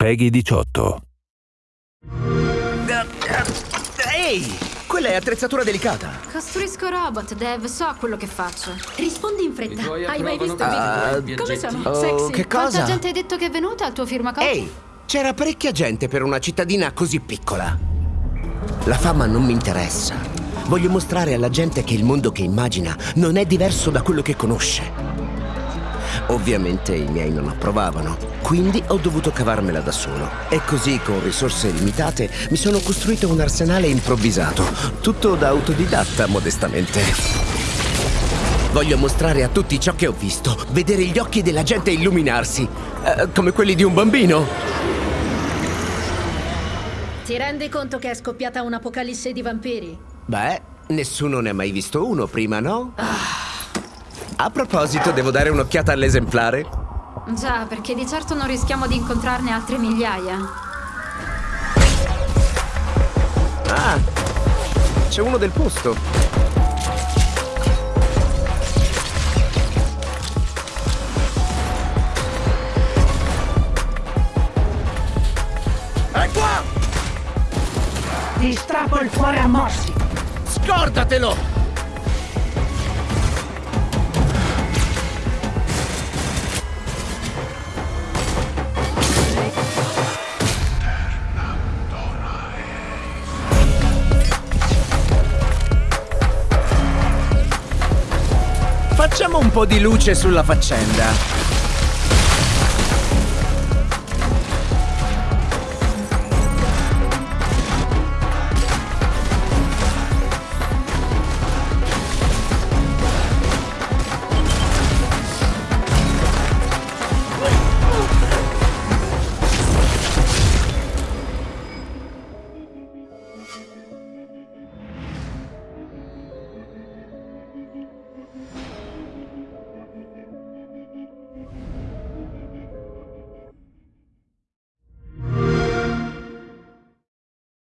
Peggy 18. Ehi! Quella è attrezzatura delicata. Costruisco robot, Dev, so quello che faccio. Rispondi in fretta. Hai mai visto i video? Come sono? Oh, Sexy. che Quanta cosa? gente hai detto che è venuta al tuo firmacopie? Ehi, c'era parecchia gente per una cittadina così piccola. La fama non mi interessa. Voglio mostrare alla gente che il mondo che immagina non è diverso da quello che conosce. Ovviamente i miei non approvavano, quindi ho dovuto cavarmela da solo. E così, con risorse limitate, mi sono costruito un arsenale improvvisato. Tutto da autodidatta, modestamente. Voglio mostrare a tutti ciò che ho visto, vedere gli occhi della gente illuminarsi, eh, come quelli di un bambino. Ti rendi conto che è scoppiata un'apocalisse di vampiri? Beh, nessuno ne ha mai visto uno prima, no? A proposito, devo dare un'occhiata all'esemplare. Già, perché di certo non rischiamo di incontrarne altre migliaia. Ah, c'è uno del posto. È qua! Ti strappo il cuore a morsi. Scordatelo! Facciamo un po' di luce sulla faccenda.